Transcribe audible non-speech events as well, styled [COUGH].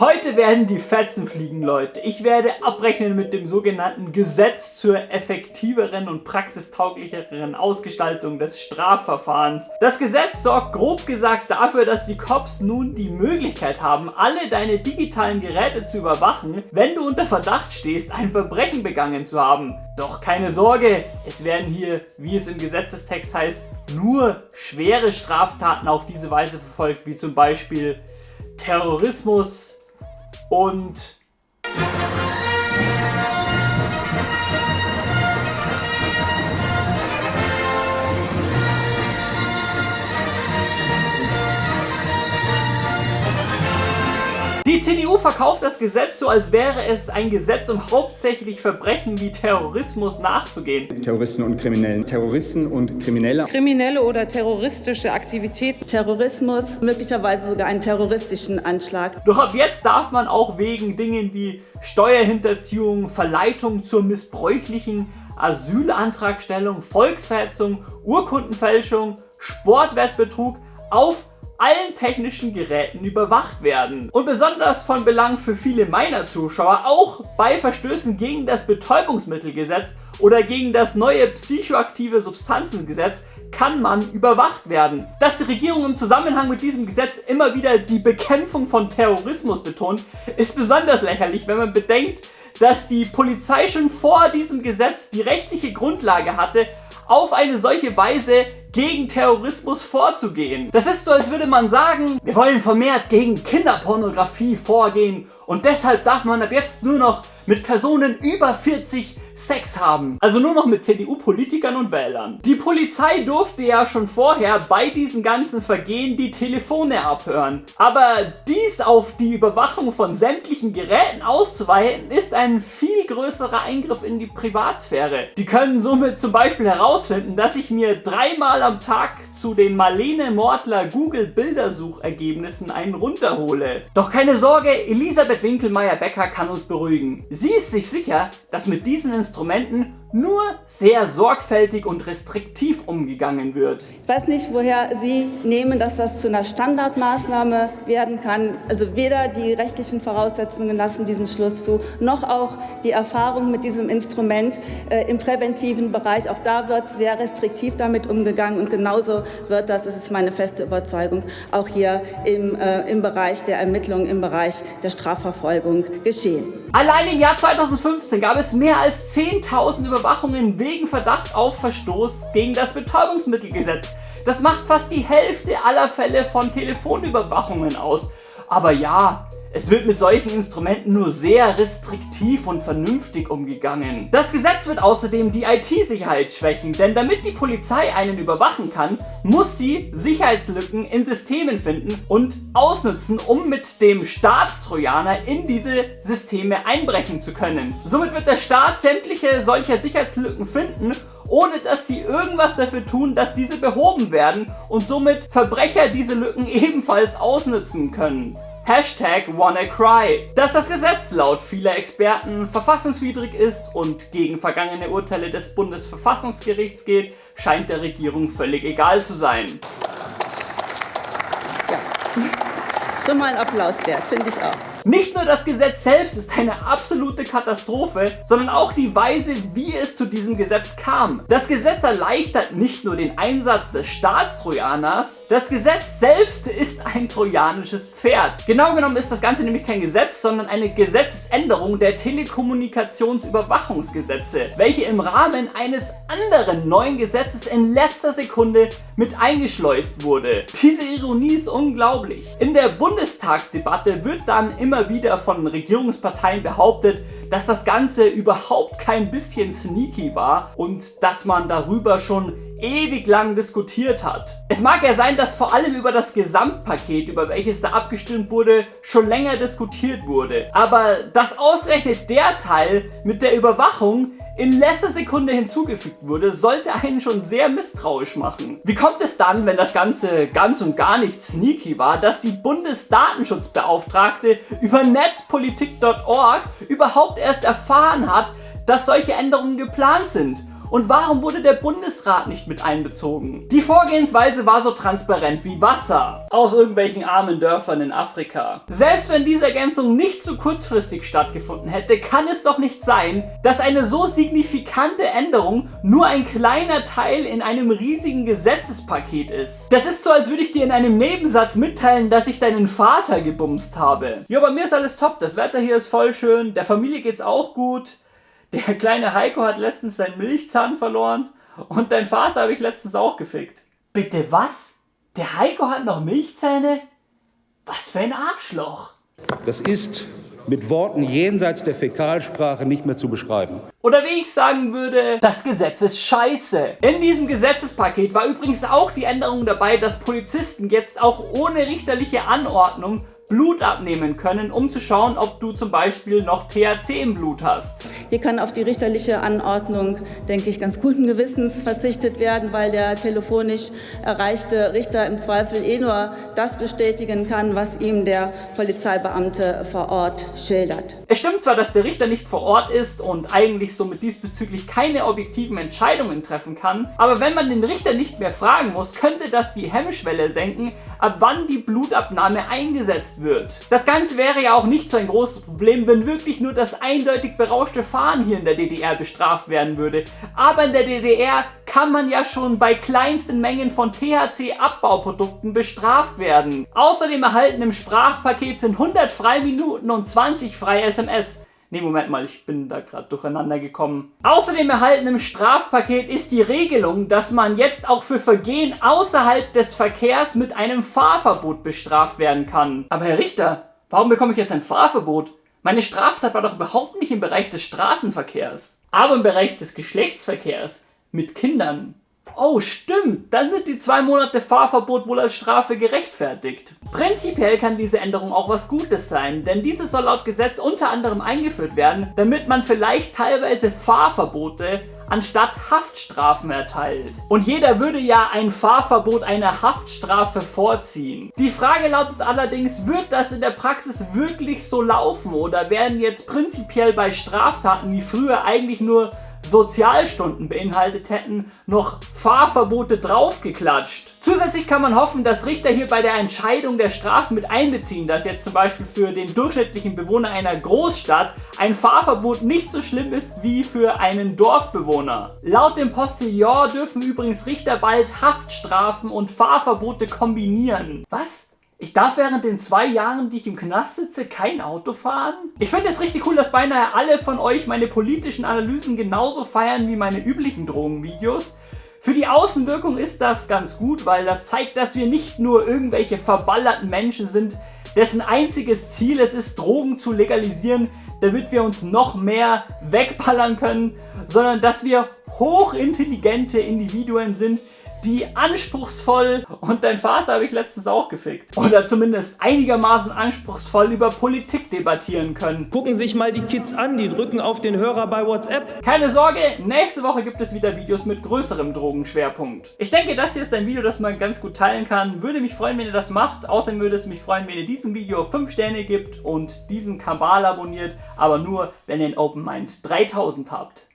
Heute werden die Fetzen fliegen, Leute. Ich werde abrechnen mit dem sogenannten Gesetz zur effektiveren und praxistauglicheren Ausgestaltung des Strafverfahrens. Das Gesetz sorgt grob gesagt dafür, dass die Cops nun die Möglichkeit haben, alle deine digitalen Geräte zu überwachen, wenn du unter Verdacht stehst, ein Verbrechen begangen zu haben. Doch keine Sorge, es werden hier, wie es im Gesetzestext heißt, nur schwere Straftaten auf diese Weise verfolgt, wie zum Beispiel Terrorismus, und Die CDU verkauft das Gesetz so, als wäre es ein Gesetz, um hauptsächlich Verbrechen wie Terrorismus nachzugehen. Terroristen und Kriminellen. Terroristen und Kriminelle. Kriminelle oder terroristische Aktivität. Terrorismus, möglicherweise sogar einen terroristischen Anschlag. Doch ab jetzt darf man auch wegen Dingen wie Steuerhinterziehung, Verleitung zur missbräuchlichen Asylantragstellung, Volksverhetzung, Urkundenfälschung, Sportwettbetrug auf allen technischen Geräten überwacht werden. Und besonders von Belang für viele meiner Zuschauer, auch bei Verstößen gegen das Betäubungsmittelgesetz oder gegen das neue psychoaktive Substanzengesetz kann man überwacht werden. Dass die Regierung im Zusammenhang mit diesem Gesetz immer wieder die Bekämpfung von Terrorismus betont, ist besonders lächerlich, wenn man bedenkt, dass die Polizei schon vor diesem Gesetz die rechtliche Grundlage hatte, auf eine solche Weise gegen Terrorismus vorzugehen. Das ist so, als würde man sagen, wir wollen vermehrt gegen Kinderpornografie vorgehen und deshalb darf man ab jetzt nur noch mit Personen über 40 Sex haben. Also nur noch mit CDU-Politikern und Wählern. Die Polizei durfte ja schon vorher bei diesen ganzen Vergehen die Telefone abhören. Aber dies auf die Überwachung von sämtlichen Geräten auszuweiten, ist ein viel größerer Eingriff in die Privatsphäre. Die können somit zum Beispiel herausfinden, dass ich mir dreimal am Tag zu den Marlene Mortler Google Bildersuchergebnissen einen runterhole. Doch keine Sorge, Elisabeth Winkelmeier-Becker kann uns beruhigen. Sie ist sich sicher, dass mit diesen Instrumenten nur sehr sorgfältig und restriktiv umgegangen wird. Ich weiß nicht, woher Sie nehmen, dass das zu einer Standardmaßnahme werden kann. Also weder die rechtlichen Voraussetzungen lassen diesen Schluss zu, noch auch die Erfahrung mit diesem Instrument äh, im präventiven Bereich. Auch da wird sehr restriktiv damit umgegangen und genauso wird das, das ist meine feste Überzeugung, auch hier im, äh, im Bereich der Ermittlungen, im Bereich der Strafverfolgung geschehen. Allein im Jahr 2015 gab es mehr als 10.000 Überwachungen wegen Verdacht auf Verstoß gegen das Betäubungsmittelgesetz. Das macht fast die Hälfte aller Fälle von Telefonüberwachungen aus. Aber ja, es wird mit solchen Instrumenten nur sehr restriktiv und vernünftig umgegangen. Das Gesetz wird außerdem die IT-Sicherheit schwächen, denn damit die Polizei einen überwachen kann, muss sie Sicherheitslücken in Systemen finden und ausnutzen, um mit dem Staatstrojaner in diese Systeme einbrechen zu können. Somit wird der Staat sämtliche solcher Sicherheitslücken finden ohne dass sie irgendwas dafür tun, dass diese behoben werden und somit Verbrecher diese Lücken ebenfalls ausnutzen können. Hashtag WannaCry. Dass das Gesetz laut vieler Experten verfassungswidrig ist und gegen vergangene Urteile des Bundesverfassungsgerichts geht, scheint der Regierung völlig egal zu sein. Ja, [LAUGHS] schon mal ein Applaus wert, finde ich auch. Nicht nur das Gesetz selbst ist eine absolute Katastrophe, sondern auch die Weise, wie es zu diesem Gesetz kam. Das Gesetz erleichtert nicht nur den Einsatz des Staatstrojaners, das Gesetz selbst ist ein trojanisches Pferd. Genau genommen ist das Ganze nämlich kein Gesetz, sondern eine Gesetzesänderung der Telekommunikationsüberwachungsgesetze, welche im Rahmen eines anderen neuen Gesetzes in letzter Sekunde mit eingeschleust wurde. Diese Ironie ist unglaublich. In der Bundestagsdebatte wird dann immer immer wieder von Regierungsparteien behauptet, dass das Ganze überhaupt kein bisschen sneaky war und dass man darüber schon ewig lang diskutiert hat. Es mag ja sein, dass vor allem über das Gesamtpaket, über welches da abgestimmt wurde, schon länger diskutiert wurde. Aber dass ausgerechnet der Teil mit der Überwachung in letzter Sekunde hinzugefügt wurde, sollte einen schon sehr misstrauisch machen. Wie kommt es dann, wenn das Ganze ganz und gar nicht sneaky war, dass die Bundesdatenschutzbeauftragte über netzpolitik.org überhaupt erst erfahren hat, dass solche Änderungen geplant sind? Und warum wurde der Bundesrat nicht mit einbezogen? Die Vorgehensweise war so transparent wie Wasser aus irgendwelchen armen Dörfern in Afrika. Selbst wenn diese Ergänzung nicht so kurzfristig stattgefunden hätte, kann es doch nicht sein, dass eine so signifikante Änderung nur ein kleiner Teil in einem riesigen Gesetzespaket ist. Das ist so, als würde ich dir in einem Nebensatz mitteilen, dass ich deinen Vater gebumst habe. Jo, bei mir ist alles top. Das Wetter hier ist voll schön. Der Familie geht's auch gut. Der kleine Heiko hat letztens seinen Milchzahn verloren und dein Vater habe ich letztens auch gefickt. Bitte was? Der Heiko hat noch Milchzähne? Was für ein Arschloch. Das ist mit Worten jenseits der Fäkalsprache nicht mehr zu beschreiben. Oder wie ich sagen würde, das Gesetz ist scheiße. In diesem Gesetzespaket war übrigens auch die Änderung dabei, dass Polizisten jetzt auch ohne richterliche Anordnung Blut abnehmen können, um zu schauen, ob du zum Beispiel noch THC im Blut hast. Hier kann auf die richterliche Anordnung, denke ich, ganz guten Gewissens verzichtet werden, weil der telefonisch erreichte Richter im Zweifel eh nur das bestätigen kann, was ihm der Polizeibeamte vor Ort schildert. Es stimmt zwar, dass der Richter nicht vor Ort ist und eigentlich somit diesbezüglich keine objektiven Entscheidungen treffen kann, aber wenn man den Richter nicht mehr fragen muss, könnte das die Hemmschwelle senken, ab wann die Blutabnahme eingesetzt wird. Das Ganze wäre ja auch nicht so ein großes Problem, wenn wirklich nur das eindeutig berauschte Fahren hier in der DDR bestraft werden würde. Aber in der DDR kann man ja schon bei kleinsten Mengen von THC-Abbauprodukten bestraft werden. Außerdem erhalten im Sprachpaket sind 100 Freiminuten und 20 freie SMS. Ne, Moment mal, ich bin da gerade durcheinander gekommen. Außerdem erhalten im Strafpaket ist die Regelung, dass man jetzt auch für Vergehen außerhalb des Verkehrs mit einem Fahrverbot bestraft werden kann. Aber Herr Richter, warum bekomme ich jetzt ein Fahrverbot? Meine Straftat war doch überhaupt nicht im Bereich des Straßenverkehrs, aber im Bereich des Geschlechtsverkehrs mit Kindern. Oh, stimmt, dann sind die zwei Monate Fahrverbot wohl als Strafe gerechtfertigt. Prinzipiell kann diese Änderung auch was Gutes sein, denn diese soll laut Gesetz unter anderem eingeführt werden, damit man vielleicht teilweise Fahrverbote anstatt Haftstrafen erteilt. Und jeder würde ja ein Fahrverbot einer Haftstrafe vorziehen. Die Frage lautet allerdings, wird das in der Praxis wirklich so laufen oder werden jetzt prinzipiell bei Straftaten wie früher eigentlich nur Sozialstunden beinhaltet hätten, noch Fahrverbote draufgeklatscht. Zusätzlich kann man hoffen, dass Richter hier bei der Entscheidung der Strafen mit einbeziehen, dass jetzt zum Beispiel für den durchschnittlichen Bewohner einer Großstadt ein Fahrverbot nicht so schlimm ist wie für einen Dorfbewohner. Laut dem Postillon dürfen übrigens Richter bald Haftstrafen und Fahrverbote kombinieren. Was? Ich darf während den zwei Jahren, die ich im Knast sitze, kein Auto fahren? Ich finde es richtig cool, dass beinahe alle von euch meine politischen Analysen genauso feiern wie meine üblichen Drogenvideos. Für die Außenwirkung ist das ganz gut, weil das zeigt, dass wir nicht nur irgendwelche verballerten Menschen sind, dessen einziges Ziel es ist, Drogen zu legalisieren, damit wir uns noch mehr wegballern können, sondern dass wir hochintelligente Individuen sind, die anspruchsvoll, und dein Vater habe ich letztens auch gefickt, oder zumindest einigermaßen anspruchsvoll über Politik debattieren können. Gucken sich mal die Kids an, die drücken auf den Hörer bei WhatsApp. Keine Sorge, nächste Woche gibt es wieder Videos mit größerem Drogenschwerpunkt. Ich denke, das hier ist ein Video, das man ganz gut teilen kann. Würde mich freuen, wenn ihr das macht. Außerdem würde es mich freuen, wenn ihr diesem Video 5 Sterne gibt und diesen Kanal abonniert, aber nur, wenn ihr in Open Mind 3000 habt.